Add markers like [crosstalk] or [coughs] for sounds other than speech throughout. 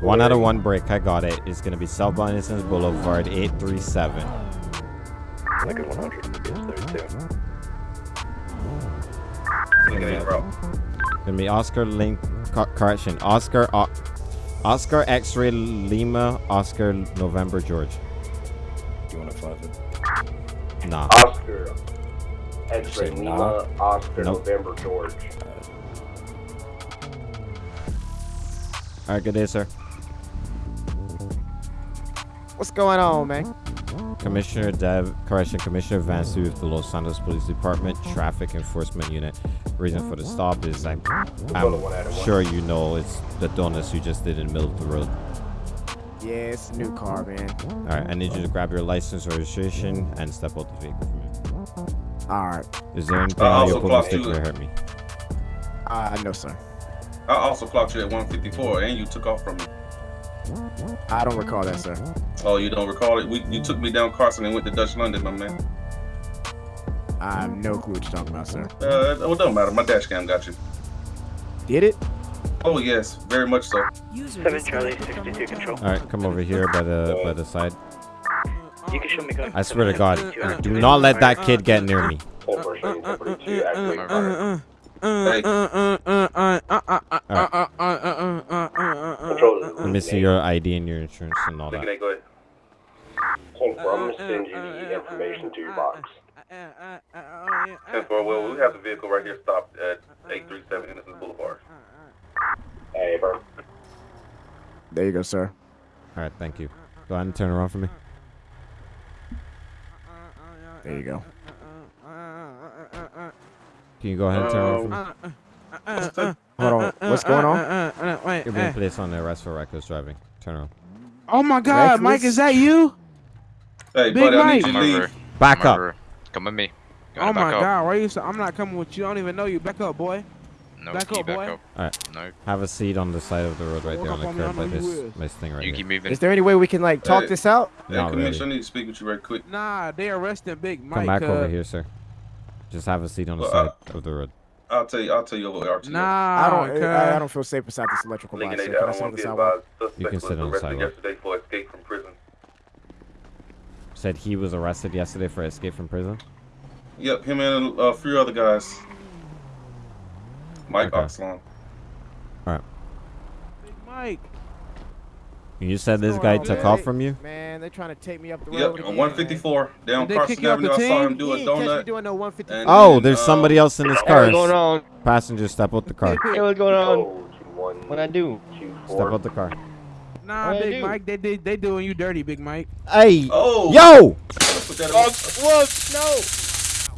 One out of one break, I got it. It's gonna be South Innocence Boulevard 837. Lincoln 100, it's 32. Gonna be Oscar Link, correction, Oscar, o- Oscar X-ray Lima, Oscar November George. Do you want to five it? Nah. Oscar, X-ray Say Lima, nah. Oscar, Nope. November, George. All right, good day, sir. What's going on, man? Commissioner Dev, correction, Commissioner Van Su with the Los Santos Police Department Traffic Enforcement Unit. Reason for the stop is I'm, I'm sure you know it's the donuts you just did in the middle of the road. Yeah, it's a new car, man. All right, I need you to grab your license or registration and step out the vehicle for me. All right. Is there anything Uh, on your also booking clock stick you- that hurt me? Uh, no, sir. I also clocked you at 154, and you took off from me. I don't recall that, sir. Oh, you don't recall it? We, you took me down Carson and went to Dutch London, my man. I have no clue what you're talking about, sir. Uh, well, it don't matter. My dash cam got you. Did it? Oh yes, very much so. Seven Charlie, 62 control. All right, come over here by the uh, by the side. You can show me go. I swear to God, do not let that kid get near me. Hold for showing 42, activate fire. Hey, Control. Let me see your ID and your insurance and all that. that. Go ahead. Hold for, I'm gonna send you the information to your box. Ten four. Well, we have the vehicle right here stopped at 837 Innocence Boulevard. Hey, bro. There you go, sir. All right, thank you. Go ahead and turn around for me. There you go. Can you go ahead and turn around for me? Um, Hold on. What's going on? Wait, You're being placed on the arrest for reckless driving. Turn around. Oh my God, Mike, is that you? Hey, Big buddy, I Mike. need you to leave. Back up. over. Come with me. You Oh my back up? God, why are you? So, I'm not coming with you. I don't even know you. Back up, boy. No, Back up, back boy. up. All right. No. Have a seat on the side of the road right Walk there on up the on me, I curb know by this is. this thing right You here. keep moving. Is there any way we can like talk Hey. this out? Hey, Not Commissioner, really. I need to speak with you right quick. Nah, they arresting Big Mike. Come back over uh, here, sir. Just have a seat on the Well, side of the road. I'll tell you. I'll tell you over RTO. Nah, I don't. cuz. I, I don't feel safe beside this electrical box. Lincoln Sir. 8, Can I I sort want this to be out? advised. You can sit on the arrested sidewalk. yesterday for escape from prison. Said he was arrested yesterday for escape from prison. Yep, him and a few other guys. Mike Okay. Oxlon. Big Mike. You said this guy on, took man? off from you. Man, they're trying to take me up the road. Yep, road. on 154 down Did they Carson kick you off Avenue. the I saw team? him do Man. a catch me donut. doing no 150. and- Oh, and, there's uh, somebody else in this car. what's going on? Passenger, step out the car. Hey, what's going on? What I do? Step four. out the car. Nah, What I Big do? Mike, they did. They doing you dirty, Big Mike. Hey, Oh! yo! Put that Oh, whoa, no! It's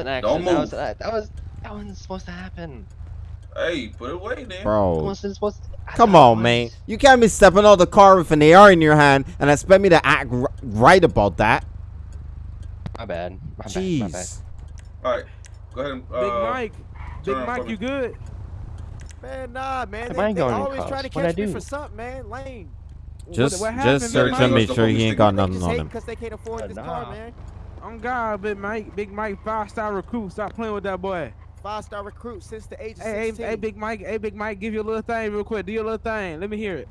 an accident. Don't That was, that, that was that wasn't supposed to happen. Hey, put it away then. It Bro, wasn't supposed to. I come on, man. was. You can't be stepping out the car with an AR in your hand and expect me to act r- right about that. My bad. My bad. My bad. Jeez. All right, go ahead. And, Big uh, Mike. Big Mike, you good? Man, nah, man. They, I they always cuffs? trying to catch me for something, man. Lame. Just, what happened, just search Mike? and make sure he ain't got They nothing just on him. because they can't afford Uh, this nah. car, man. On God, Big Mike. Big Mike, five star recruit. Stop playing with that boy. Five star recruit since the age of Hey, hey, 16. hey, Big Mike. Hey, Big Mike. Give your little thing real quick. Do your little thing. Let me hear it.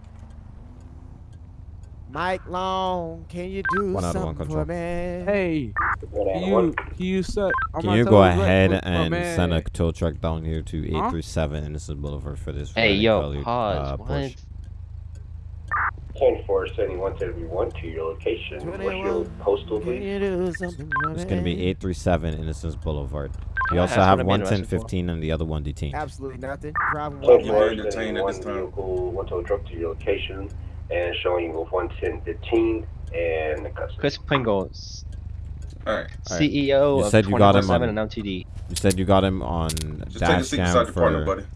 Mike Long, can you do One out of one something control. for me? Hey, can you, can you suck? on Can you go ahead what- and man. send a tow truck down here to Huh? 837 Innocent Boulevard for this Hey, yo, colored, pause. uh, what? Porsche? Ten four sending one seventy one to your location. What's your postal, please? you do something for me? It's going to be 837 Innocence Boulevard. You Yeah, also have what I'm interested for. 11015 and the other one detained. Absolutely nothing. Driving Ten while You're four being detained sending at one this time. vehicle, one tow truck to your location, and showing you with one ten fifteen and the customer. Chris Pringles, All right, CEO You of said you got him on- and LTD. You said you got him on just take a dash seat cam beside your partner, for. buddy.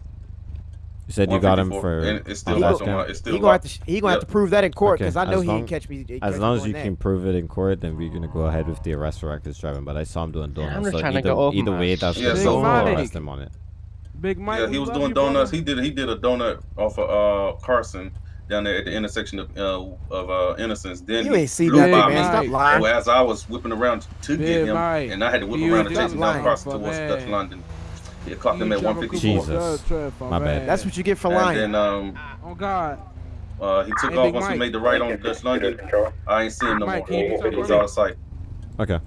You said you got him for and it's still on locked dash on cam? my- it's still He gonna have to he gonna have to prove that in court Okay, because I as know he long- didn't catch me. As catch long me as you doing can prove it in court, then we're gonna go ahead with the arrest for reckless driving. But I saw him doing Yeah, I'm donuts. just so trying to either, go over either way, that's Yeah, gonna so- go Mike. arrest him on it. Big Mike. Yeah, he was doing you, brother. donuts. He did he did a donut off of uh Carson down there at the intersection of uh, of uh Innocence. Then You he ain't see flew nothing, by Big man. me. Stop lying. As I was whipping around to Big get him, Mike. and I had to whip You around and just chase him down lying. across for towards. Dutch London. He clocked him at 154. Jesus. of trip for My bad. That's what you get for And lying. then um, Oh God. uh, he took Hey, off Big once he made the right on Dutch London. I ain't seen him no Mike, more. can He was out of sight. Okay.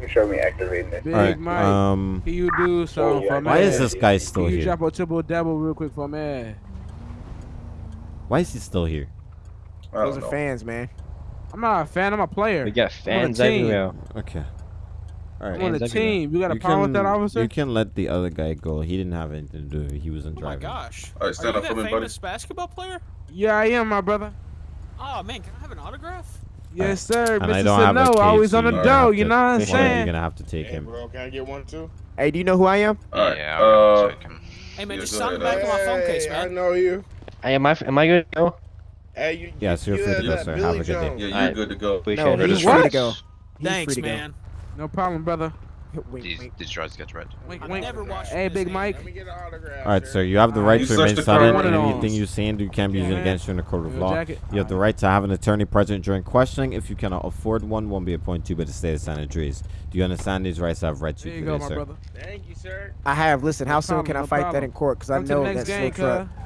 You show me activating it. Big All right. Mike. Um, can you do something for me? why is this guy still Can you here? drop a triple double real quick for me? Why is he still here? Those are know. fans, man. I'm not a fan. I'm a player. We got I'm on a fans team. everywhere. Okay. All right. I'm on the team. You got a problem with that, officer? You can let the other guy go. He didn't have anything to do. He wasn't Oh my gosh. All right, Are stand you up for that me, buddy. famous basketball player? Yeah, I am, my brother. Oh man, can I have an autograph? Yes, sir. And I don't have a always on the dough. You know what I'm one of you saying? gonna have to take Hey, him. bro, can I get one too? Hey, do you know who I am? All right. Yeah, uh, so I can- Hey man, just go sound ahead, back on my phone case, Hey, I know you. Hey, am I am I good to go? Hey, you. Yes, you, you're you free to go, sir. Billy Have a good day. Yeah, you're Alright. good to go. No, it. he's free to go. He's Thanks, free to go. man. No problem, brother. Wink, These, wink. these drugs get read. Wink, I've wink. never Hey, Big thing. Mike. Let me get an autograph. All right, sir. You have the right You to remain silent. car. Anything you say and do can be used Yeah. against you in a court of law. jacket. You have the right to have an attorney present during questioning. If you cannot afford one, one will be appointed to by the state of San Andreas. Do you understand these rights I've read to There you you go, today, my sir? brother. Thank you, sir. I have. Listen, how No soon can I no fight that in court? Because I Come to the know that's that game, slow truck. cuz.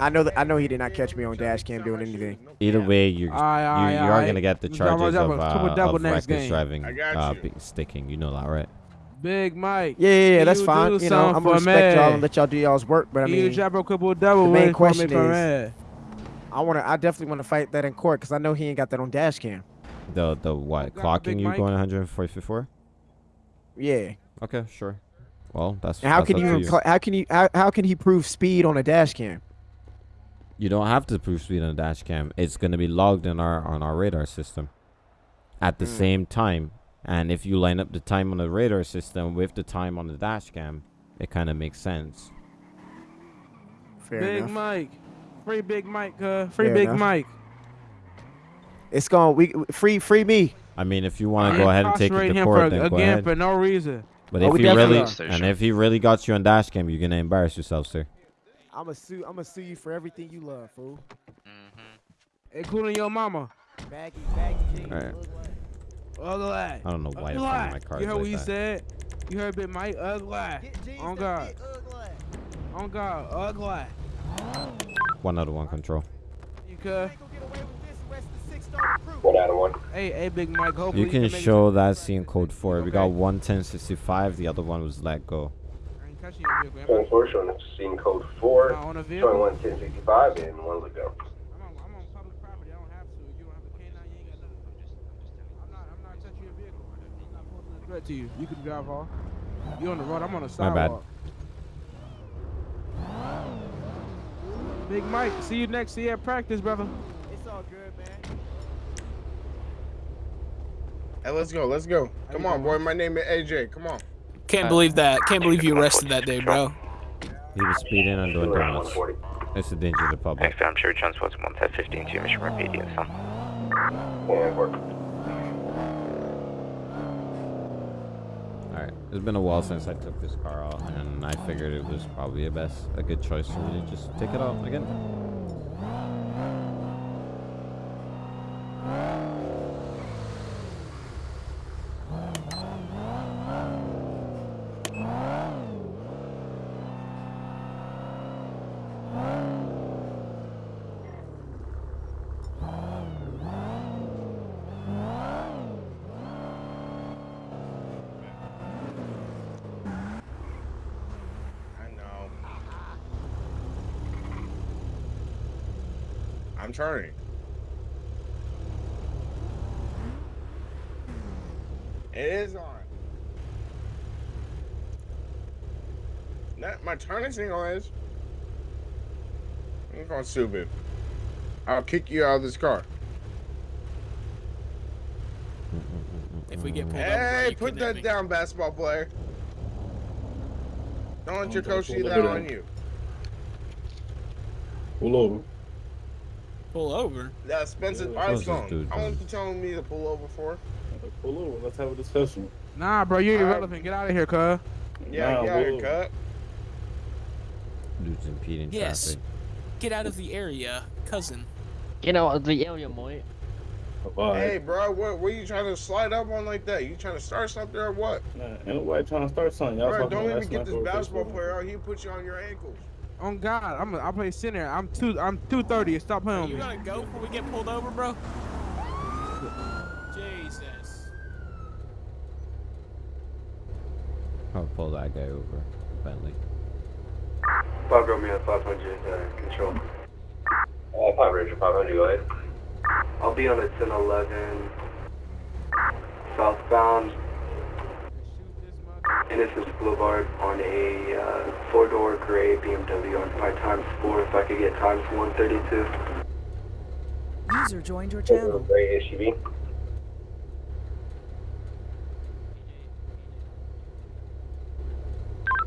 I know that I know he did not catch me on dash cam doing anything. Either way, you Aye, aye, you, you are aye. gonna get the Let's double, charges of, uh, double of reckless game. driving, uh, be- sticking. You know that, right? Big Mike. Yeah, yeah, yeah, that's you fine. You know, I'm gonna for respect y'all and let y'all do y'all's work. But I Can you mean, drop a couple double the main me question for is- I wanna, I definitely want to fight that in court because I know he ain't got that on dash cam. The the what? Clocking you Mike. going 144? Yeah. Okay, sure. Well, that's And how that's can up you, to you. how can you, how, how can he prove speed on a dash cam? You don't have to prove speed on a dash cam. It's gonna be logged in our on our radar system at the Mm. same time. And if you line up the time on the radar system with the time on the dash cam, it kind of makes sense. Fair Big enough. Mike. Free Big Mike, cuz. Free Fair Big enough. Mike. It's going. We free, free me. I mean, if you want to go ahead and take it incarcerate to him court, for, then go again ahead. for no reason. But Oh, if he really are. and if he really got you on dash cam, you're gonna embarrass yourself, sir. I'm gonna sue. I'm gonna sue you for everything you love, fool. Mm-hmm. Including your mama. Baggy, baggy jeans. Alright. Ugly. I don't know why you're Ugly. my card You heard like what he said? You heard Big Mike? Ugly. On God. On God. Ugly. One out of one control. You could. One out of one. Hey, hey, Big Mike. Hopefully You can make it- show that scene code four. We got Okay. one ten sixty five. The other one was let go. I ain't touching your vehicle. am Phone I? four showing scene code four, Am on a showing vehicle? one ten sixty five and one to go. I'm on, I'm on public property. I don't have to. You don't have a K9, you ain't got nothing. I'm not, I'm not touching your vehicle. I'm not posing a threat to you. You can drive off. You're on the road. I'm on the sidewalk. My bad. Big Mike, see you next year at practice, brother. It's all good, man. Hey, let's go. Let's go. Come on, boy. My name is AJ. Come on. Can't uh, believe that. Can't believe you arrested that day, bro. He was speeding on doing Around donuts. 140. It's a danger to the public. Next time, sure, transport 115 to Mission Rapid, son. And work. Alright, it's been a while since I took this car out, and I figured it was probably a best, a good choice for me to just take it out again. I know. I'm turning. It is on. That my turning signal is. I'm going stupid. I'll kick you out of this car. If we get pulled over, bro, Hey, you put that me. down, basketball player. Don't let your coach pull see that on you. Pull over. Pull over. That Spencer Yeah, Ice what's this song. dude How long you telling me to pull over for? Pull over. Let's have a discussion. Nah, bro, you're Alright. irrelevant. Get out of here, cuz. Yeah, Nah, yeah, here, whoa. cut. Dude's impeding Yes. traffic. Get out of the area, cousin. Get out of the area, boy. Bye. Hey, bro, what, what are you trying to slide up on like that? You trying to start something or what? Nah, ain't nobody trying to start something. Y'all Bro, don't about even get this basketball player out. He'll put you on your ankles. On God, I'm a, I play center. I'm two. I'm two thirty. Stop playing with You me. gotta go before we get pulled over, bro? Jesus. I'll pull that guy over. Bentley. Five Romeo 500, uh, control. Uh, 5 Richard 500, go ahead. I'll be on a 1011 southbound Innocence Boulevard on a uh, four-door gray BMW on my times four. If I could get times 132. User joined your channel. Gray SUV.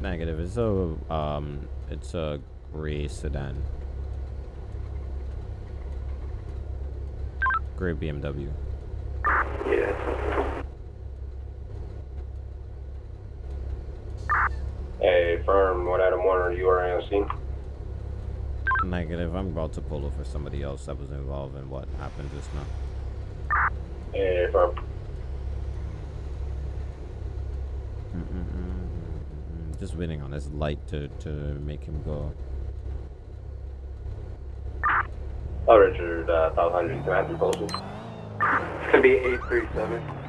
Negative. It's a um, it's a gray sedan. Gray BMW. Yeah, that's Hey, firm, what Adam Warner, you are on scene. Negative. I'm about to pull over for somebody else that was involved in what happened just now. Hey, firm. Mm-mm-mm-mm-mm. Just waiting on this light to to make him go. Oh, Richard, uh, 500, can I have your postal? It's gonna be 837.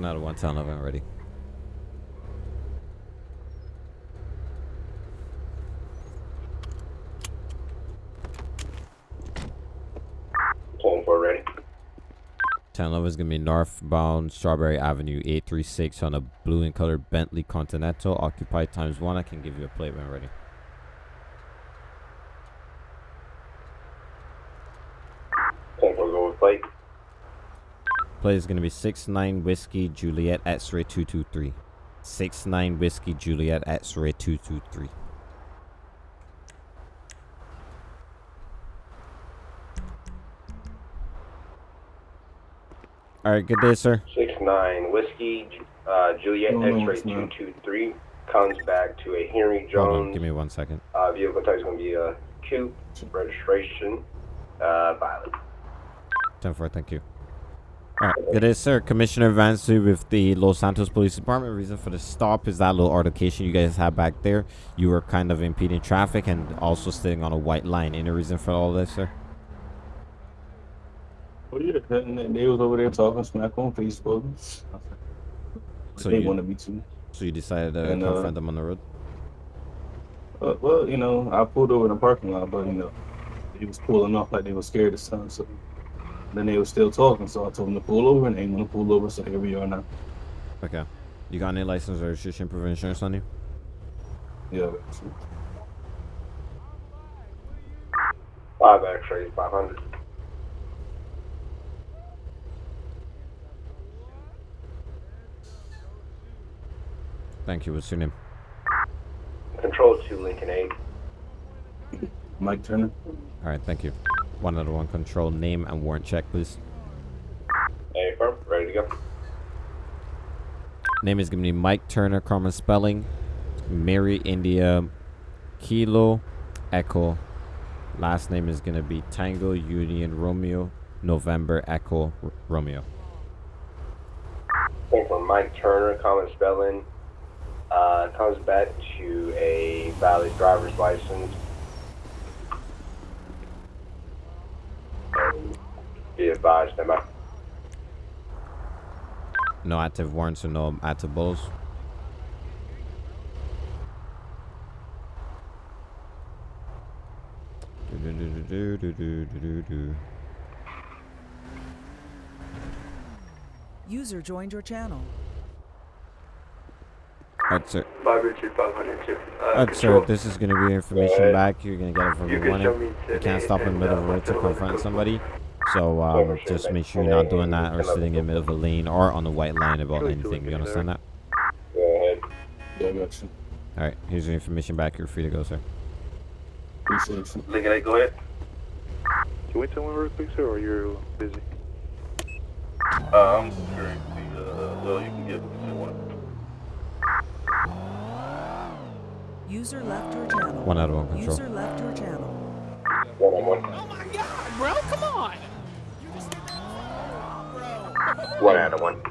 One out of one. Tell November ready. Pulling for ready. Ten Love is gonna be northbound Strawberry Avenue 836 on a blue and colored Bentley Continental occupied times one. I can give you a plate when ready. Pulling for go with plate. Plate is gonna be six nine whiskey Juliet X-ray two two three. Six nine whiskey Juliet X-ray two two three. All right, good day, sir. Six nine whiskey, uh, Juliet No, no, X-ray it's two not. two three comes back to a Henry Hold on, give me one second. Uh, vehicle type is going to be a coupe. Registration, uh, violet. Ten four, thank you. Right, good day, sir. Commissioner Vansu with the Los Santos Police Department. Reason for the stop is that little altercation you guys had back there. You were kind of impeding traffic and also sitting on a white line. Any reason for all this, sir? Oh yeah, they- was over there talking smack on Facebook. So they you- wanted me to. So you decided to And, uh, confront them on the road? Uh, well, you know, I pulled over in the parking lot, but you know, he was pulling off like they were scared of something. So then they were still talking, so I told them to pull over, and they want to pull over. So here we are now. Okay. You got any license or registration proof of insurance on you? Yeah. Five X-rays, 500. Thank you. What's your name? Control two Lincoln 8. Mike Turner. All right, thank you. One out of one control name and warrant check, please. Hey, firm, ready to go. Name is going to be Mike Turner, common spelling. Mary India Kilo Echo. Last name is going to be Tango Union Romeo November Echo R- Romeo. Came from Mike Turner, common spelling. Uh, comes back to a valid driver's license. Be advised, I'm. No active warrants or no active bulls. Do, do, do, User joined your channel. Oh, sir. Uh, sir, this is going to be information back. You're going to get it from you the warning. You can't stop in the middle of a road to confront somebody. So um, Overshoot just make sure you're not doing that or sitting in the middle of a lane or on the white line about anything. You understand that? Yeah, I got you. All right, here's your information back. You're free to go, sir. Appreciate you. Lincoln 8, go ahead. Can we tell one real quick, sir, or you're busy? Uh, I'm securing the, uh, well, you can get one. User left your channel. One out of one control. User left your channel. One on one. Oh my god, bro, come on. One out of one.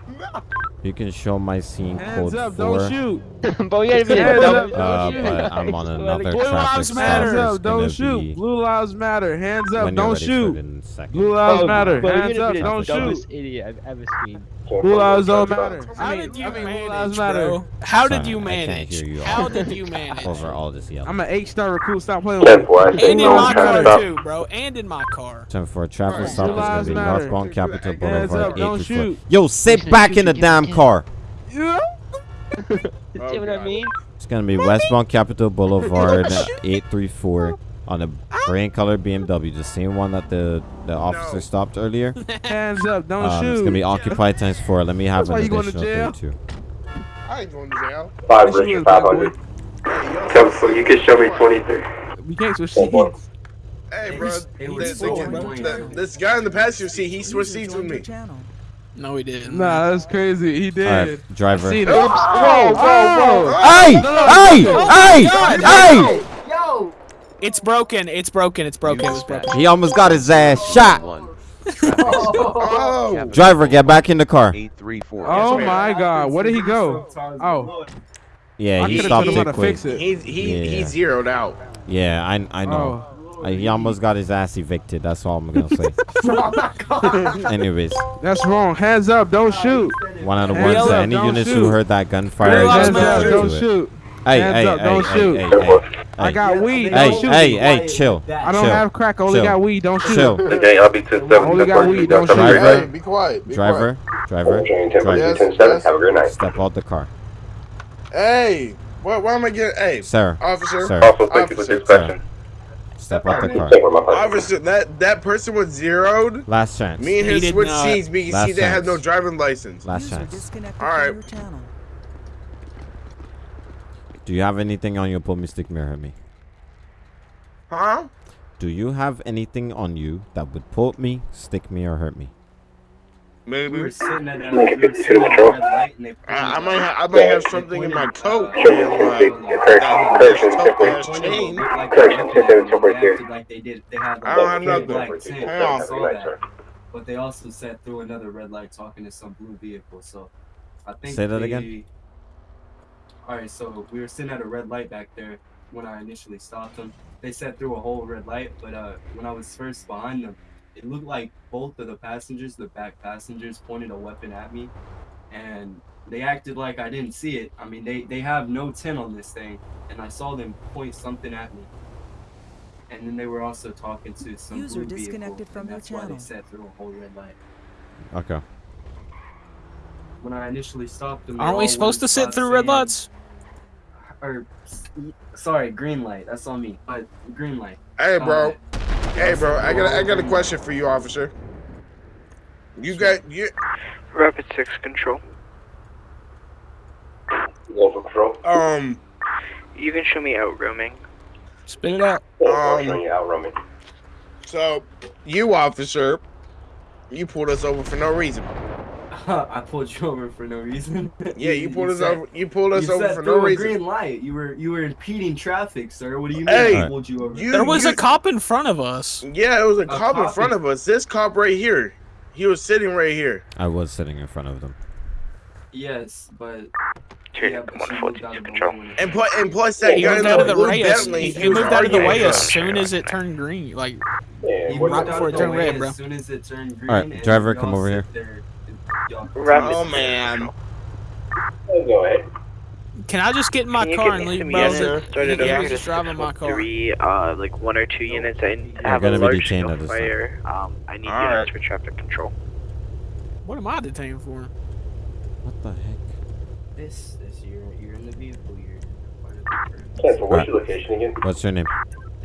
You can show my scene Hands code up, four. don't shoot. [laughs] Bro, you Hands up, don't, Uh, but shoot. I'm on [laughs] another Blue traffic lives matter. It's Hands up, don't shoot. be Blue lives matter. Hands up, don't ready for it shoot. in a second. Blue lives Bro, matter. Hands up, don't shoot. idiot I've ever seen. Blue lives don't matter. How did you I mean, blue manage, lives matter. bro? How did Sorry, you I can't manage? hear you How did you manage? Over all this yelling. I'm an eight-star recruit. Stop playing with me. And in my car too, bro. And in my car. Time for a traffic stop. It's gonna be northbound Capitol Boulevard, up, don't shoot. Yo, sit back in the shoot, damn shoot. car. [laughs] Yeah. See what I mean? It's gonna be westbound Capitol Boulevard, [laughs] 834, on a green colored BMW, the same one that the the officer stopped earlier. [laughs] Hands up, don't Um, shoot. it's gonna be occupied times four. Let me have That's an you going to additional jail? 32. I ain't going to jail. Five Yes, you Richard is, black 500. Ten four, you can show me 23. We can't switch Four, four. seats. Hey, bro. was the- four, the- bro. the- This guy in the passenger seat, he switched seats with me. channel. No, he didn't. Nah, that's crazy. He did. All right, driver. Seen it. Whoa, whoa, whoa. Hey, hey, hey, hey! It's broken. It's broken. It's broken. It's broken. He almost got his ass shot. Oh, Driver, get back in the car. Eight, three, four. Oh my God, where did he go? Oh, Yeah, he stopped told him how it quick. fix it. he's he Yeah. he zeroed out. Yeah, I I know. Oh, Uh, he almost got his ass evicted. That's all I'm gonna say. [laughs] Anyways, that's wrong. Hands up, don't shoot. one out of Hands one. So up, any don't units who heard that gunfire, Blue just lives Hands up, don't it. shoot. Hey, Hands hey, up, hey, don't hey, shoot. hey, Ten hey. I hey, got weed, hey, don't shoot. hey, hey, chill, I don't chill. have crack, I only Chill. got weed, don't shoot. chill. Okay, I'll be 10 7. Only got weed, don't shoot. Driver. Hey, be quiet. Be Driver, driver, Jane, 10 driver. 10 7. Have a great night. Step out the car. Hey, what? Why am I getting? Hey, sir. officer. Sir. Also, thank you for Officer. dispatching. Step out the car. Take where my phone. Officer, that that person was zeroed. Last chance. Me and He him did switched not. seats because Last he didn't have no driving license. Last chance. All right. from your channel. Do you have anything on you? Pull me, stick me, or hurt me. Huh? Do you have anything on you that would pull me, stick me, or hurt me? Maybe. Lincoln 52 to control. I, I might ha- I might have something in my coat. Show me and, uh, 23. Correction, correction, that 10 tough-ass 4. chain. Correction, 10 7, 10 4 Like they did, they had I don't have like, nothing. black Hang on. I Have a saw good night, that. sir. But they also sat through another red light talking to some blue vehicle. So I think Say that again? All right, so we were sitting at a red light back there when I initially stopped them. They sat through a whole red light, but uh, when I was first behind them, it looked like both of the passengers, the back passengers, pointed a weapon at me, and they acted like I didn't see it. I mean, they they have no tin on this thing, and I saw them point something at me. And then they were also talking to some User blue vehicle, disconnected from and your that's why channel. they sat through a whole red light. Okay. When I initially stopped them, Aren't we supposed to sit stop through red lights? Or, sorry, green light. That's on me. But green light. Hey, bro. Uh, Hey, bro. I got a, I got a question for you, officer. You got you Rapid 6 control. Local control. um You can show me out roaming. Spin it out. Oh, Um, showing you out roaming. so you officer, you pulled us over for no reason. [laughs] I pulled you over for no reason. [laughs] Yeah, you pulled us sat- over. You pulled us you over sat for through no a reason. green light. You were you were impeding traffic, sir. What do you mean? Hey, I pulled you over? You, There was you- a cop in front of us. Yeah, it was a cop in front of us. This cop right here. He was sitting right here. I was sitting in front of them. yes, but Two, yeah, but she moved 142 out of the control. way when it- And plus, and plus that He guy moved in out the of the blue way. As, Bentley. he, he he moved out of the way as soon as it turned green. Like Yeah, He moved right out before of it the turned way red, bro. As soon as it turned green. Alright, driver, come over here. there and y'all- Rapid Oh man. control. Go ahead. Can I just get in my Can car and leave, some bro? units sir. started He over was to just driving my car. 613, uh, like one or two units. I have gonna a be large detained scale at this time. fire. Um, I need Alright. units for traffic control. What am I detained for? What the heck? This this you're you're in the vehicle. You're part of the crew. Ten four. What's your location again? What's your name?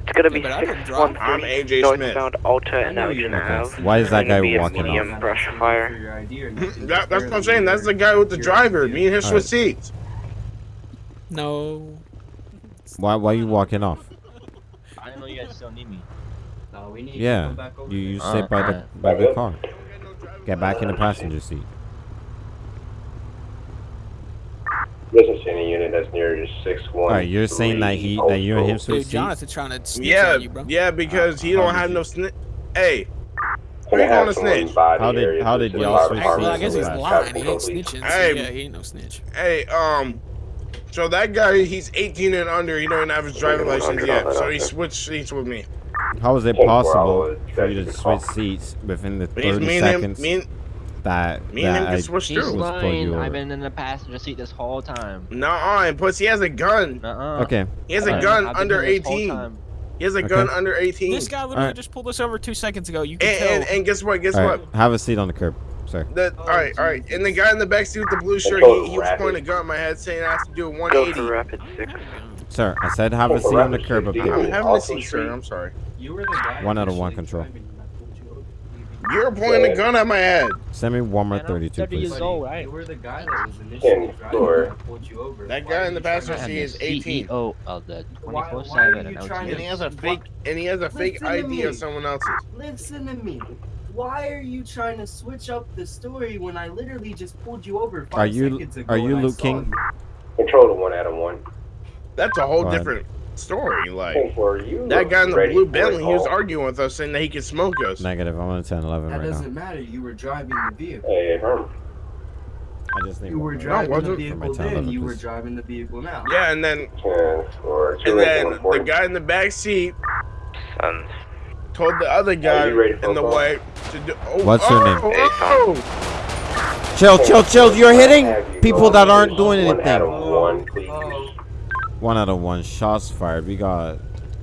It's gonna be Yeah, but I didn't six drive. one I'm three AJ Smith. northbound Alta I and know you're Elgin not Ave. asking Why is that It's gonna guy be a walking off? medium I'm brush asking you fire. for your ID or nothing, That, just that's what I'm barely saying. That's the your- guy with the your driver. ID. Me and him Alright. switched seats. No. Why why are you walking off? I didn't know you guys still need me. No, we need to Yeah, go back over you you there. sit by the Alright. by the car. Get back in the passenger seat. This is any unit that's near six one. All right, you're saying that he that you and him switch Dude, seats. Jonathan trying to snitch Yeah, on you, bro. yeah, because he don't have you- no snitch. Hey, who you gonna snitch? How did- how did y'all switch Well, I guess he's fast? lying. He ain't snitching. So Hey. yeah, he ain't no snitch. Hey, um, so that guy, he's 18 and under. He don't have his driving license yet, so he switched seats with me. How is it possible for you to switch seats within the He's 30 me and him, seconds me and, that me and him that can I switch He's through. was pulled you lying. over? I've been in the passenger seat this whole time. Nuh-uh, and plus he has a gun. Uh-uh. Okay. He has a Alright. gun I've under here this whole 18. He has a Okay. gun under 18. This guy literally Alright. just pulled us over two seconds ago. You can And, tell. and, and guess what? Guess All what? right, have a seat on the curb, sir. The, all right, all right. And the guy in the back seat with the blue shirt, he, he was pointing a gun at my head saying I have to do a Go 180. for rapid six. Sir, I said have a seat on the curb up I'm having a seat, sir. I'm sorry. You were the guy One out of one initially control. driving and I pulled you over. You're pointing a gun at my head. Send me one more I'm 32, 30 years old, right? You were the guy that was initially Ten driving four. and pulled you over. That guy in the you passenger I'm seat is 18. CEO of the Why- 24 why are 7 you and trying And he has a fake, and he has a fake Listen to ID of me. someone else's. Listen to me. Why are you trying to switch up the story when I literally just pulled you over five Are you- seconds ago are you and I Luke King? you? Control to one Adam one. That's a whole Go ahead. Different story. Like you that guy in the blue for Bentley, he was arguing with us saying that he could smoke us. Negative. I'm on a 10 11 That right now. doesn't matter. You were driving the vehicle. Hey, Herm. I just need You one were more. driving the wasn't. For my vehicle 10 then. You were driving the vehicle now. Yeah, and then Ten four, and then the guy in the back seat Sons. told the other guy you ready for in the a call? way to do. Oh, What's your name? oh, oh. Chill, chill, chill. You're hitting people that aren't doing One Adam anything. One, please. One out of one. Shots fired. We got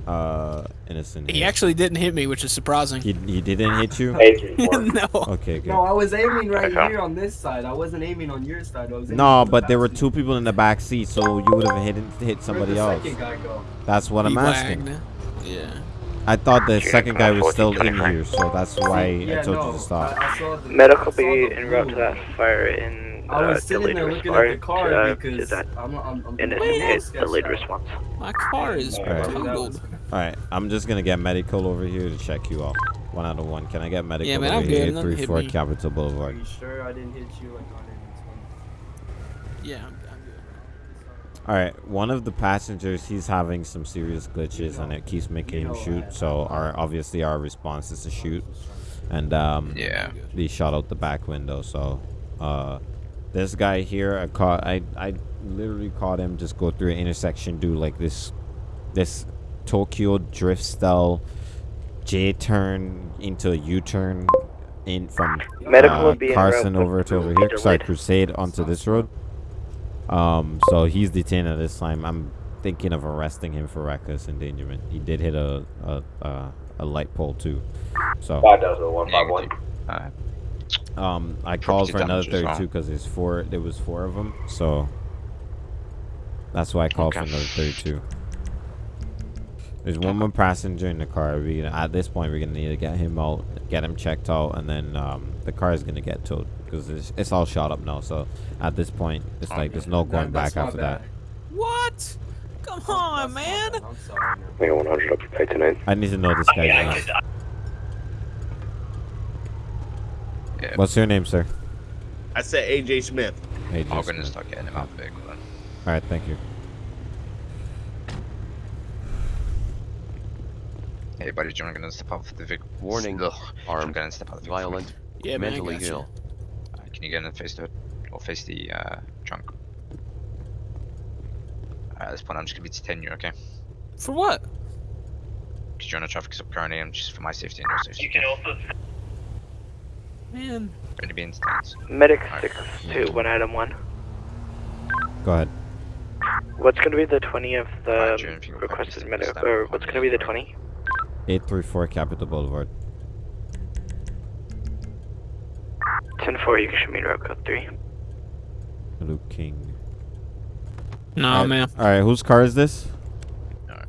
uh innocent. he here. actually didn't hit me, which is surprising. He, he didn't hit you? Eight three four. no. Okay, good. no, I was aiming right here on this side. I wasn't aiming on your side. I was No, on the but there were two people in the back seat, so you would have hit hit somebody Where'd the else. guy go? That's what I'm He asking. wagged. Yeah. I thought the second guy was still in here, so that's why yeah, I told no, you to stop. I, I the, Medical I saw be the en route to that fire in I uh, was sitting there looking at the car uh, because that I'm, I'm, I'm innocent I'm hit sketched delayed response. My car is Alright. totaled. All right, I'm just gonna get medical over here to check you out. One out of one. Can I get medical Yeah, man, over I'm here? good. Nothing hit 834 me. Capitol Are Boulevard. you sure I didn't hit you like 120? Yeah, I'm, I'm good. All right, one of the passengers, he's having some serious glitches, and it keeps making him shoot. So our obviously our response is to shoot, and um, Yeah. he shot out the back window. So uh, this guy here, I caught, I I literally caught him just go through an intersection, do like this, this Tokyo drift style J turn into a U turn in from Medical uh, will be en route Carson over to over here. Sorry, delayed. Crusade onto this road. Um, so he's detained at this time. I'm thinking of arresting him for reckless endangerment. He did hit a a, a, a light pole too. So Five thousand one five one. Um, I called for another 32 because there's four. There was four of them. So that's why I called for another 32. There's one more passenger in the car. We at this point we're gonna need to get him out, get him checked out, and then um, the car is gonna get towed because it's, it's all shot up now. So at this point, it's like there's no going That- back after bad. that. What? Come on, man. I'm sorry. man. Make it one hundred up to pay tonight. I need to know this guy's name. Yeah. What's your name, sir? I said AJ Smith. Hey, I'm gonna start getting him out of the vehicle then. All right, thank you. Hey, buddy, do you want to step out of the vehicle? Warning, Ugh, I'm armed, gonna step out of the vehicle. Violent, Yeah, mentally gotcha. ill. Uh, can you get in and face the or face the uh, trunk? Alright, at this point, I'm just gonna be detaining you, okay? For what? Because you're on a traffic stop currently, and just for my safety and your safety. okay? also Man. Ready to be in detained. medic Alright. six two one item one. Go ahead. What's gonna be the twenty of the Alright, June, if you could requested medic, or what's gonna be the the- twenty? 834 Capitol Boulevard. Ten four, you can show me route code three. Luke King. Nah, Alright, man. All right, whose car is this? Alright.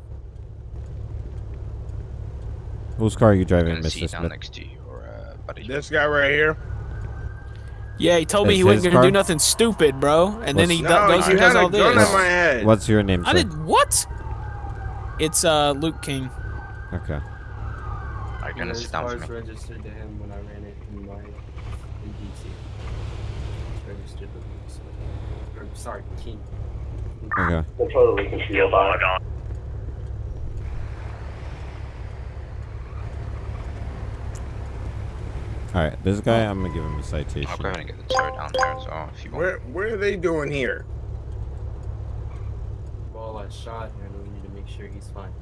Whose car are you I'm driving, gonna sit Mr. Smith? next to you, or uh, buddy. This guy right here. Yeah, he told me he wasn't gonna do nothing stupid, bro. And then he No, goes and does all this. in my head. What's your name, I sir? did what? It's uh Luke King. Okay. Are you gonna his sit down for car's me? registered to him when I ran it in my in DC. It's registered to Luke, so- or, sorry, King. Okay. Control the leak into your body. All right. This guy, I'm gonna give him a citation. I'll go ahead and get the tow down there as well if you want. Where What are they doing here? Well, I shot him and we need to make sure he's fine.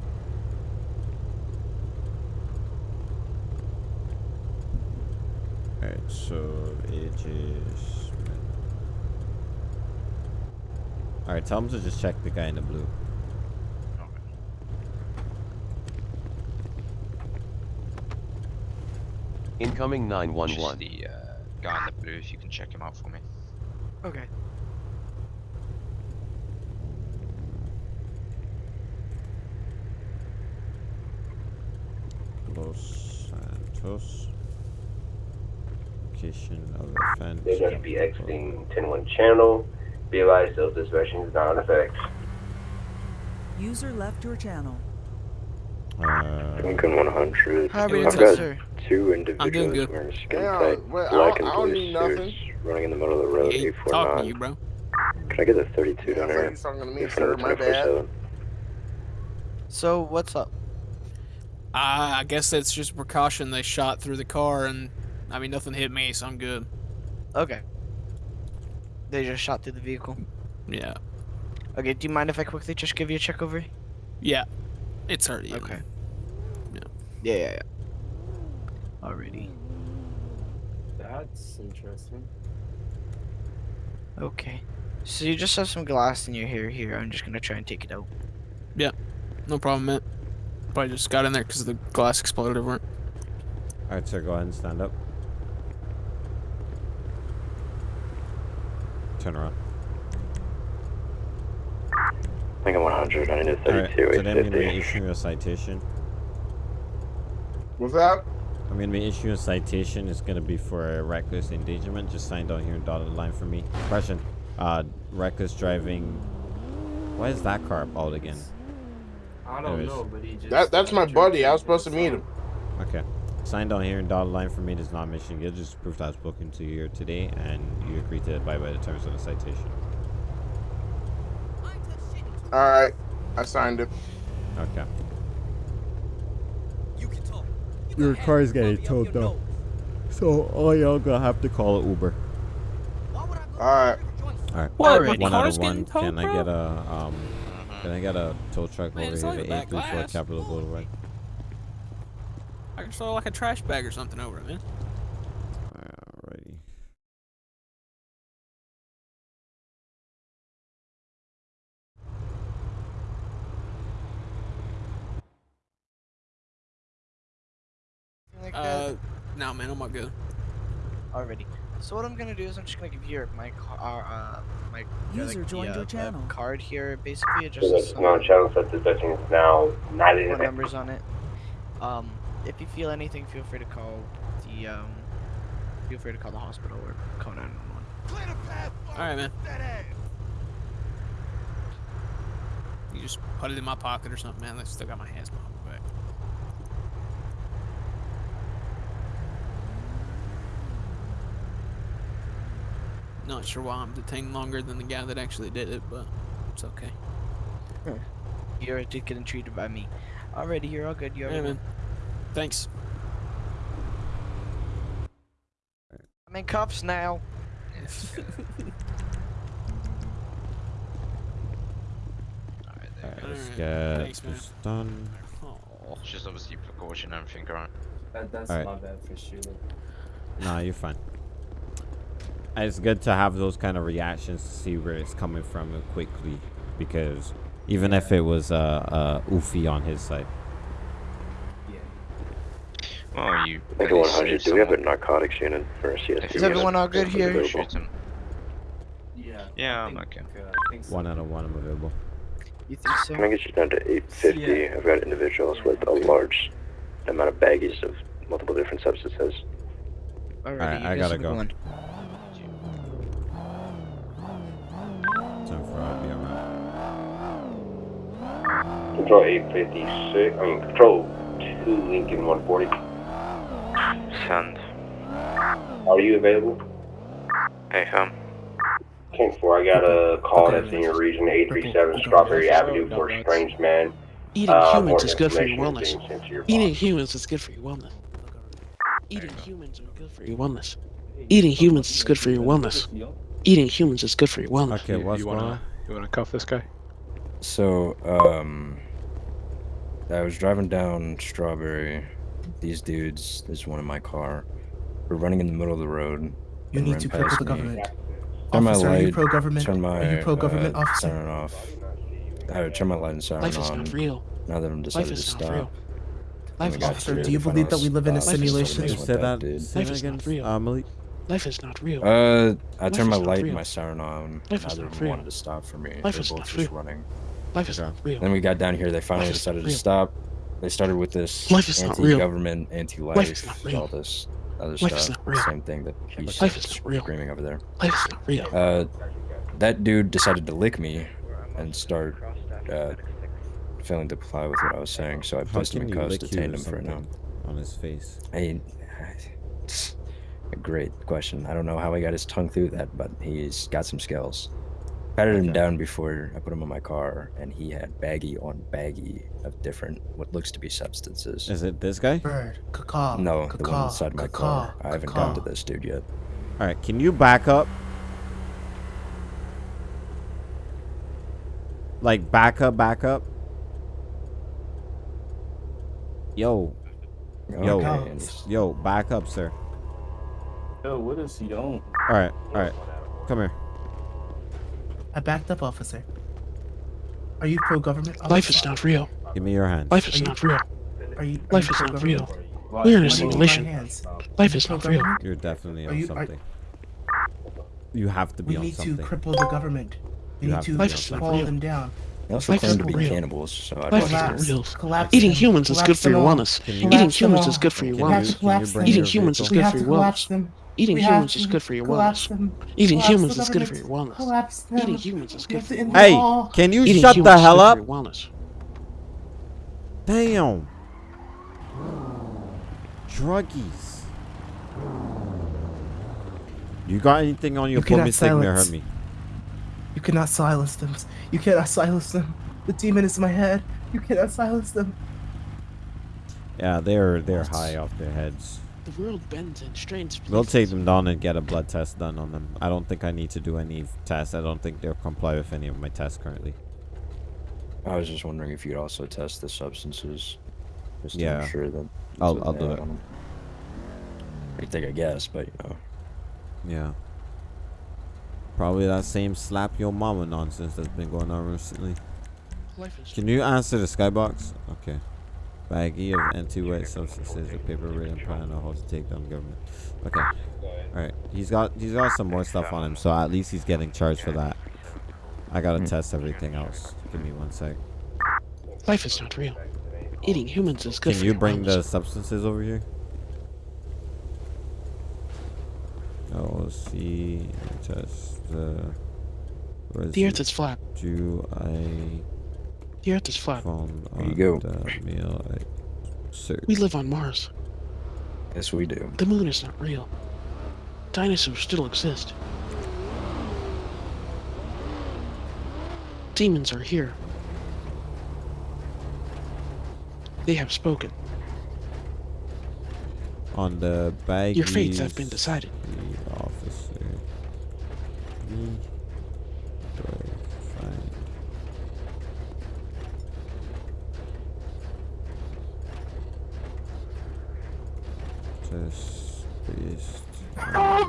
All right. So it is. All right. Tell him to just check the guy in the blue. Incoming Just 911. the uh, guy in the blue, if you can check him out for me. Okay. Los Santos. Location of offense. They're going to be exiting 10-1 channel. Be advised, self-dispatching is not in effect. User left your channel. Uh, Lincoln 100. How are we I've doing, got sir? Two I'm doing individuals good. wearing skin Yeah, tight well, I black don't- and I don't blue need nothing. suits running in the middle of the road, He ain't talking to you, bro. Can I get the 32 down here? he's talking to me, in front sir. of the My bad. 24/7? So what's up? Uh, I guess that's just a precaution. They shot through the car, and I mean nothing hit me, so I'm good. Okay. They just shot through the vehicle. Yeah. Okay, do you mind if I quickly just give you a check over? Yeah. It's already. Okay. Yeah. Yeah, yeah, yeah. Alrighty. That's interesting. Okay. So you just have some glass in your hair here. I'm just gonna try and take it out. Yeah. No problem, man. Probably just got in there because the glass exploded over it. all right, sir. Go ahead and stand up. Turn around. Lincoln 100. I need a All right. 32, So then I'm gonna be 850. issuing you a citation. What's that? I'm gonna be issuing a citation. It's gonna be for a reckless endangerment. Just sign down here and dotted line for me. Question: uh, reckless driving. Why is that car out again? I don't Anyways. know, but he just. That That's my buddy. I was supposed to meet him. Okay. Sign down here and dotted line for me. Does not mission good. Just proof that I was spoken to you here today, and you agree to abide by the terms of the citation. All right. I signed it. Okay. Your car is getting towed though. So all y'all gonna have to call an Uber. All right. Alright. What? My One out of one. towed, Can I get a um can I get a tow truck Man, over here only to the back 834. Capitol Boulevard? I can throw like a trash bag or something over it, man. Alrighty. Like Uh, no, man, I'm not good. Already. So what I'm gonna do is I'm just gonna give you my car, uh, my User like, joined the, your uh, the channel. card here. Basically, it just So has that's channel self-dispatching is now not in numbers on it. Um, if you feel anything, feel free to call the um, feel free to call the hospital or call 911. All right, man. You just put it in my pocket or something, man. I still got my hands behind Not sure why I'm detained longer than the guy that actually did it, but it's okay. Hmm. You're just getting treated by me. Already, you're all good. You're all Yeah, good. man. Thanks. I'm in cuffs now. [laughs] Alright, let's Alright, get thanks, man. this done. It's just obviously precaution and everything, right? That, that's Alright. my bad for shooting. Nah, you're fine. It's good to have those kind of reactions to see where it's coming from quickly, because even if it was uh, uh oofy on his side. Well, you. Lincoln 100. Do we have a narcotics unit for a CSP? Is everyone all good here? Shoot him. Yeah. Yeah, I'm okay. One out of one, I'm available. You think so? Can I get you down to 850? I've got individuals with a large amount of baggies of multiple different substances. Alright, you I gotta go. good Control 856, I mean, Control 2 Lincoln 140. Send. Are you available? Hey, um. 10 4, I got a call that's in your region, 837 Strawberry Avenue for a strange man. Eating Uh, humans is good for your wellness. is being sent to your Eating humans is good for your wellness. Eating humans is good for your wellness. Eating humans is good for your wellness. Eating humans is good for your wellness. Okay, what's going on? You wanna cuff this guy? So, um, I was driving down Strawberry. These dudes, this one in my car, were running in the middle of the road. You need to cripple past the government. Turn my Officer, are you pro-government? Turn my Are you pro-government, uh, officer? siren off. I would turn my light and siren Life is on. not real. Now that I'm Life decided to is not stop. real. Life is got not Officer, do you believe that we live in a simulation? That's what Say that. Life that is again, not real. Malik. Life is not real. Uh, I Life turned my is not light and my siren on. Life is Neither not of them real. wanted to stop for me. Life They're is both not just real. running. Life is not real. Then we got down here. They finally Life decided to stop. They started with this Life is not real. anti-government, Life is anti-life, not real. all this other Life is stuff. not real. Same thing that he's Life is not real. screaming over there. Life is not real. Uh, that dude decided to lick me and start uh, failing to comply with what I was saying. So I How placed him can in you cuffs, lick you detained him for now. something on his face? I, [sighs] a great question. I don't know how he got his tongue through that, but he's got some skills. Patted him down before I put him in my car, and he had baggie on baggie of different, what looks to be substances. Is it this guy? Bird, caca, No, the one inside my caca, car. I haven't gotten to this dude yet. All right, can you back up? Like back up, back up. Yo, yo, Okay, and he's- yo, back up, sir. Yo, what is he on? All right, all right, come here. I backed up, officer. Are you pro-government? Life is not real. Give me your hands. Life is not real. Are you? are Life you is not real. We're in a do you need my simulation. Life is not real. You're definitely on you- are- something. You have to be on something. We need to cripple the government. We You need to to Life is not fall them down. They also Life claim is to not be real. cannibals, so I'd Life is not real. Collapse Eating humans is good for your wellness. Eating humans is good for your wellness. can you Collapse bring them. Eating humans is good for your wellness. Them. Eating We humans is good for your wellness. them. Eating Collapse humans is good for your wellness. Collapse them. Eating humans is good for your wellness. Hey, can you Eating shut the hell up? wellness. Damn. Druggies. You got anything on your You cannot permit hurt silence. me? You cannot silence them. You cannot silence them. The demon is in my head. You cannot silence them. Yeah, they're they're high off their heads. The world bends in strange We'll take them down and get a blood test done on them. I don't think I need to do any tests. I don't think they'll comply with any of my tests currently. I was just wondering if you'd also test the substances, just to Yeah. ensure that. I'll- I'll do have it. on 'em. I think I guess, but you know. Yeah. Probably that same slap your mama nonsense that's been going on recently. Life is Can you answer the skybox? Okay. Baggie of anti-weight substances, a paper written plan on how to take down government. Okay. Alright. He's got he's got some more stuff on him, so at least he's getting charged for that. I gotta Hmm. test everything else. Give me one sec. Life is not real. Eating humans is good Can you bring the substances over here? Oh, see, test the. The earth is flat. Do I The earth is flat. found There uh, you go. meal We live on Mars. Yes, we do. The moon is not real. Dinosaurs still exist. Demons are here. They have spoken. On the bag. Your fates have been decided. The officer. Me. Do I find? Just based. Wow.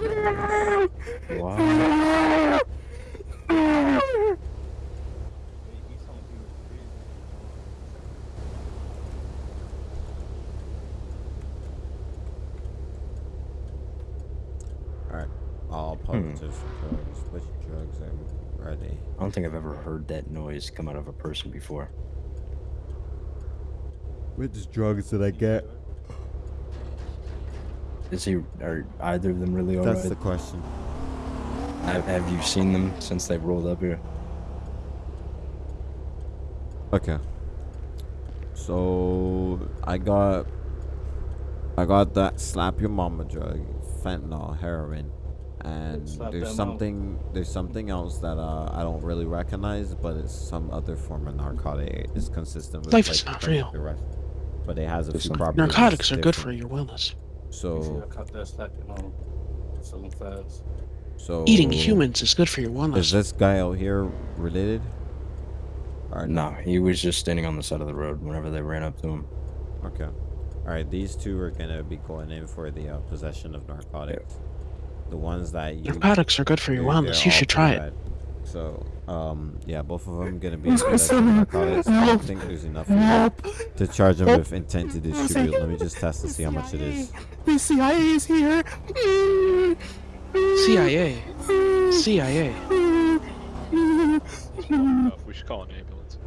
Alright. All hmm. positives for drugs. Which drugs are, are they? I don't think I've ever heard that noise come out of a person before. Which drugs did I get? Is he? Are either of them really alright? That's the question. Have, have you seen them since they've rolled up here? Okay. So I got I got that slap your mama drug, fentanyl, heroin, and Slap that there's mama. something there's something else that uh, I don't really recognize, but it's some other form of narcotic. It's consistent with Life like, is not real. the rest, but it has a There's few some- properties. Narcotics are good for your wellness. So I cut that slacking on selling fast. so Eating humans is good for your wellness. Is this guy out here related? Or No, he was just standing on the side of the road whenever they ran up to him. Okay. All right, these two are gonna be going in for the uh, possession of narcotics. The ones that you Narcotics are good for your wellness. You should try it. Bad. So, um, yeah, both of them gonna be in my possession of son? narcotics. I don't think there's enough to charge them with intent to distribute. Let me just test to see how much it is. The CIA is here. CIA. CIA. We should call an ambulance.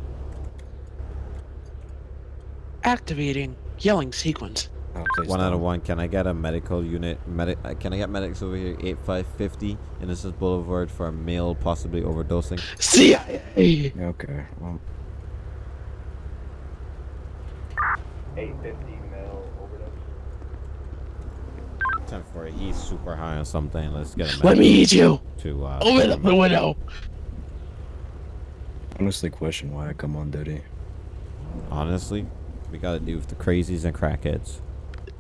Activating yelling sequence. Oh, One out of one. Can I get a medical unit? Medic? Uh, can I get medics over here? Eight five fifty Innocence Boulevard for a male possibly overdosing. CIA. Okay. Well, 850 male overdose. Ten for it. He's super high on something. Let's get him. Let me eat you. To uh, Open up the window. honestly, question why I come on duty. Honestly, we gotta do with the crazies and crackheads.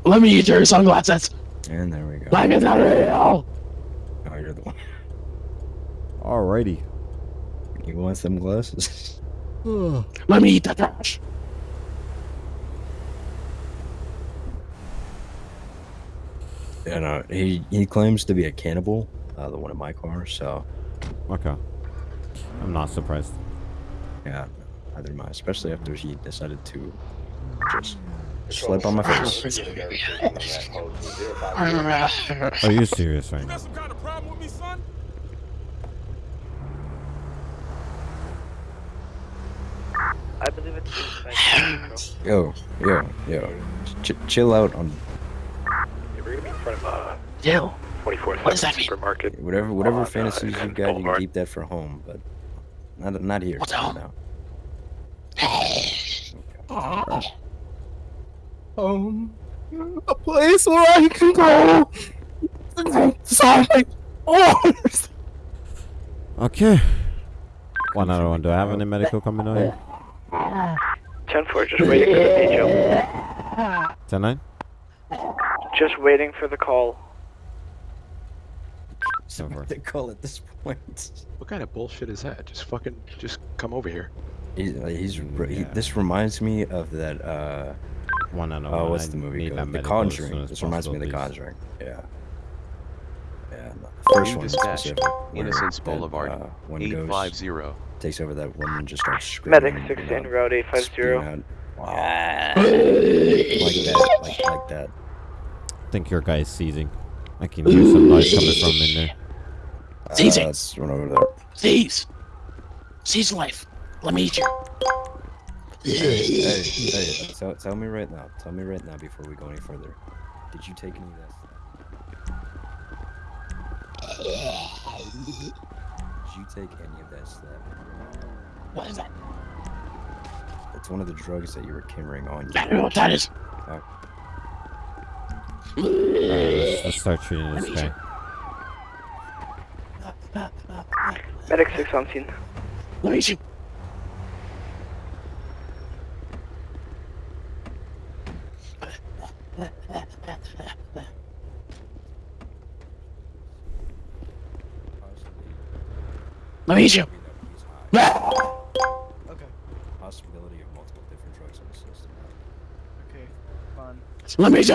Let me eat your sunglasses. And there we go. Life is not real. Oh, you're the one. Alrighty. You want some glasses? [sighs] Let me eat the trash. Yeah, no, he he claims to be a cannibal, uh, the one in my car. So Okay. I'm not surprised. yeah, neither am I. Especially after he decided to just slap on my face. [laughs] [laughs] [laughs] Are you serious right now? I believe it's [sighs] Yo, yo, yo, Ch- chill out on We're gonna be in front of uh, Yo. 24th What does that mean? supermarket. whatever whatever on, fantasies you got. You can keep that for home, but not not here. What's not home? now. [sighs] [sighs] Um, a place where I can go. Sorry. Oh, Okay. One other one. Do I have any medical coming on here? 10-4, just waiting for the PHO. Ten nine. Just waiting for the call. Ten four. [laughs] They call at this point. What kind of bullshit is that? Just fucking, just come over here. He's, he's re- he, this reminds me of that. uh One out of Oh, one. what's I the movie called? The medical as Conjuring. as This reminds me of The. Conjuring. Yeah. Yeah. no, The first You one in dispatched specific. where Innocence that, Boulevard, uh, one ghost 850. takes over that woman and just starts screaming. Medic 16, uh, route 850. out, "Ah," like that, like, like that. I think your guy is seizing. I can hear some noise coming from in there. Seizing. Uh, let's run over there. Seize. Seize life. Let me eat you. Hey, hey, hey, tell, tell me right now. Tell me right now before we go any further. Did you take any of that? Did you take any of that stuff? What is that? It's one of the drugs that you were carrying on you. I don't know what that is. Uh, Alright, let's, let's start treating this guy. Medic 6 on scene. Let me eat you. Let me eat you. Possibility of multiple different drugs in the system. Okay, fine. Let me eat you.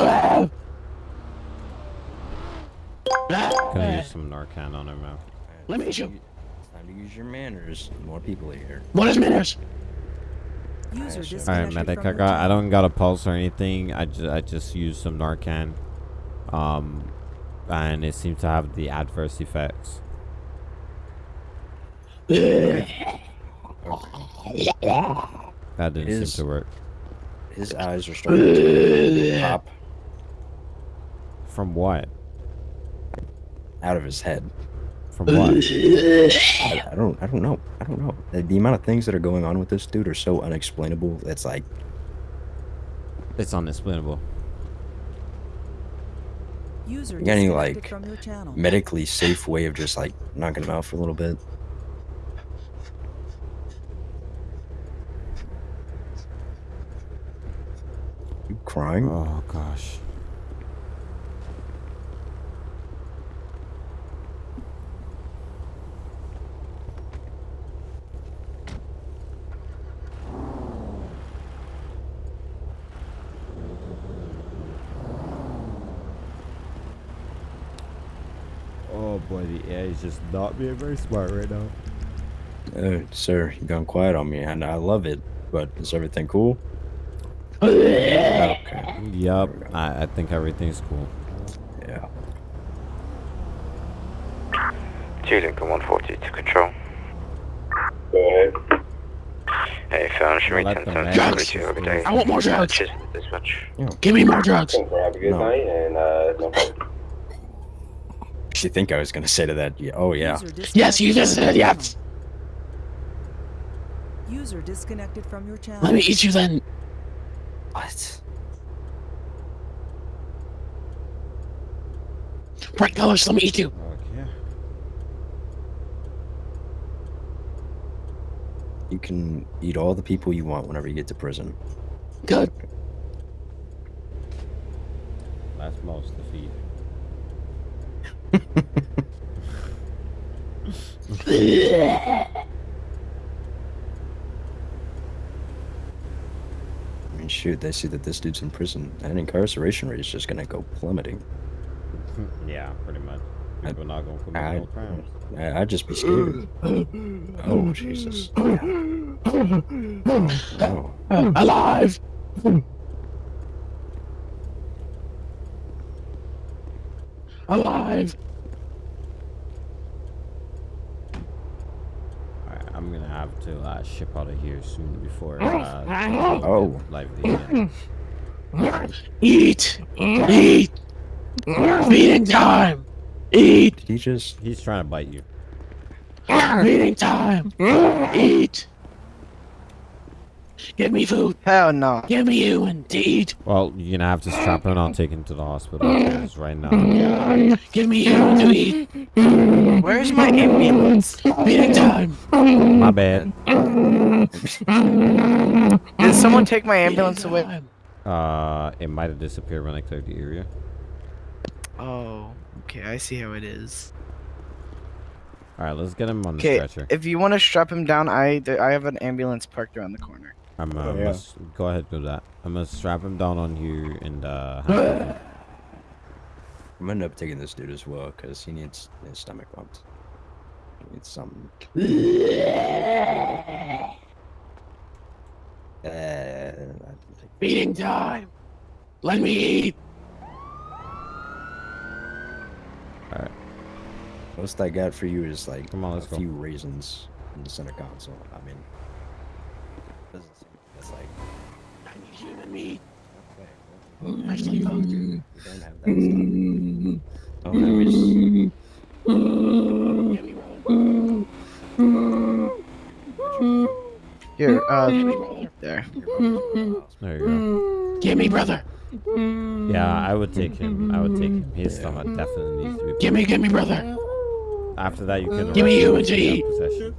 Can I use some Narcan on him now? Let me eat you. It's time to use your manners. More people are here. What is manners? User Alright, disconnected medic. I got. I don't got a pulse or anything. I just. I just used some Narcan. Um, and it seemed to have the adverse effects. That didn't His- seem to work. His eyes are starting to pop From what? out of his head. From what? I, I don't. I don't know. I don't know. The, the amount of things that are going on with this dude are so unexplainable. It's like It's unexplainable. User You got any like from your channel. medically safe way of just like knocking him out for a little bit? Crying? Oh gosh. Oh boy, the AI is just not being very smart right now. Uh, sir, you gone quiet on me, and I love it. But is everything cool? [laughs] Okay. Yup, I, I think everything's cool. Yeah. Student, come 140 to control. Go ahead. Hey, phone, show me Let 10 them times manage 42 this every thing. day. I want more drugs. Cheers, dispatch. Give me more drugs. Have a good No. night and uh, no problem. You think I was gonna say to that? Yeah. Oh yeah. Yes, you just said yes. User disconnected from your channel. Let me eat you then. What? Bright colors, let me eat you. Okay. You can eat all the people you want whenever you get to prison. Good. That's most defeat. [laughs] I mean, shoot, they see that this dude's in prison, and incarceration rate is just gonna go plummeting. [laughs] yeah, pretty much. People not gonna commit I, no crimes. I, I'd just be scared. Oh Jesus! Oh. [coughs] Alive. Alive. Alright, I'm gonna have to uh, ship out of here soon before. Uh, [coughs] Oh. live again. [coughs] Eat. Eat. Feeding time. Eat. Did he just? He's trying to bite you. Feeding time. Eat. Give me food. Hell no. Give me you and to eat. Well, you're gonna have to strap him and I'll take him to the hospital right now. Give me you and to eat. Where's my ambulance? Feeding time. My bad. Did someone take my ambulance away? Uh, it might have disappeared when I cleared the area. Oh, okay. I see how it is. All right, let's get him on the Okay, stretcher. if you want to strap him down, I I have an ambulance parked around the corner. I'm uh, Oh, yeah. must- go ahead, do that. I'm gonna strap him down on here and uh. [laughs] I'm gonna end up taking this dude as well because he needs his stomach pumped. He needs something. [laughs] Uh, Feeding time. Let me eat. Most I got for you is like Come on, a let's go. few raisins in the center console. I mean, doesn't seem that's like I need human meat. okay, Actually, fuck. we don't have that stuff. Oh, now we just Here, uh, there. There you go. Give me brother. Yeah, I would take him. I would take him. His stomach definitely needs to be. Give me, give me brother. After that, you can. Give me arrest you him and for to eat. possession.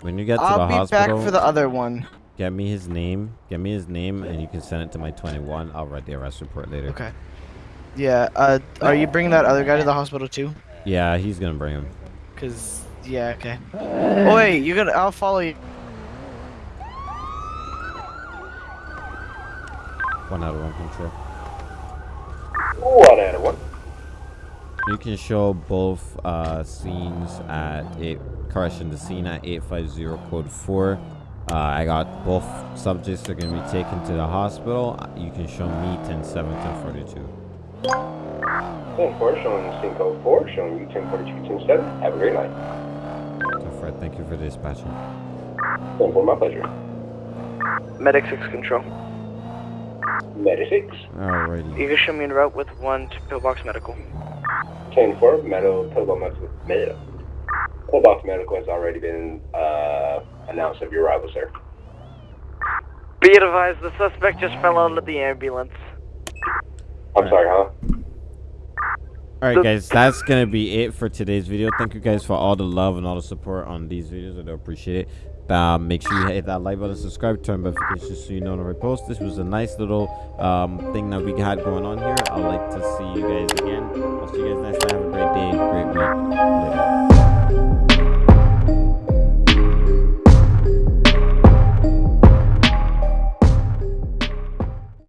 When you get to I'll the be hospital, back for the other one. get me his name. Get me his name, and you can send it to my 21. I'll write the arrest report later. Okay. Yeah. Uh, are you bringing that other guy to the hospital too? Yeah, he's gonna bring him. Cause yeah, okay. Oh wait, you're gonna. I'll follow you. One out of one control. One out of one. You can show both uh, scenes at eight. Correction, the scene at 850 code 4. Uh, I got both subjects are going to be taken to the hospital. Uh, You can show me 10 7 10 42. 10 4 showing scene code 4, showing you 10 42 10 7. Have a great night. So Fred, thank you for dispatching. 10 4, my pleasure. Medic six control. Medic 6. Alrighty. You can show me en route with one to pillbox medical. 10 4, metal, pillbox medical. Metal. Pillbox medical has already been uh, announce of your arrival, sir. Be advised, the suspect just fell out of the ambulance. I'm sorry, huh? All right, guys, that's gonna be it for today's video. Thank you guys for all the love and all the support on these videos. I do appreciate it. Um, make sure you hit that like button, subscribe, turn notifications so you know when I repost. This was a nice little um, thing that we had going on here. I'd like to see you guys again. I'll see you guys next time. Have a great day, great week.